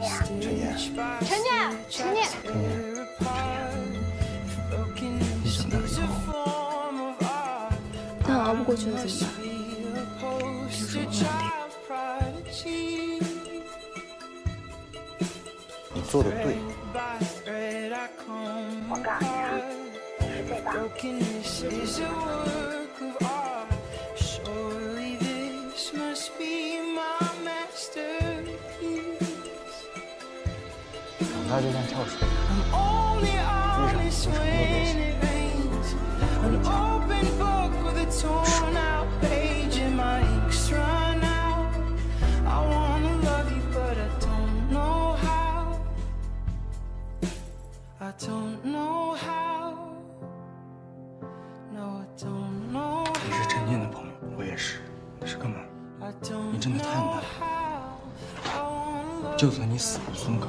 陈念，陈念，陈念，陈念你长大以后，但熬不过去了怎么办？你做的对，我告诉你啊，你是最棒。Brokenness 他就像跳水，一闪就成了流星。你是陈念的朋友，我也是。你是哥们？你真的太难了。就算你死不松口。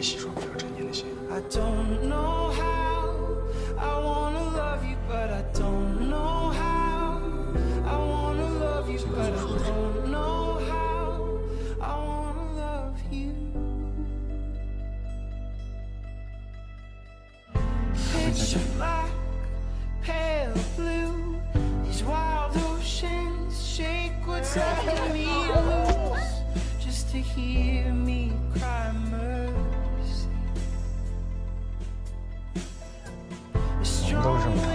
也洗刷不了陈念的心。 I don't know how I wanna love you, but I don't know how. I wanna love you, but I don't know how. I wanna love you. Pitch black, pale blue. These wild oceans shake what's letting me loose. Just to hear me cry 都是什么？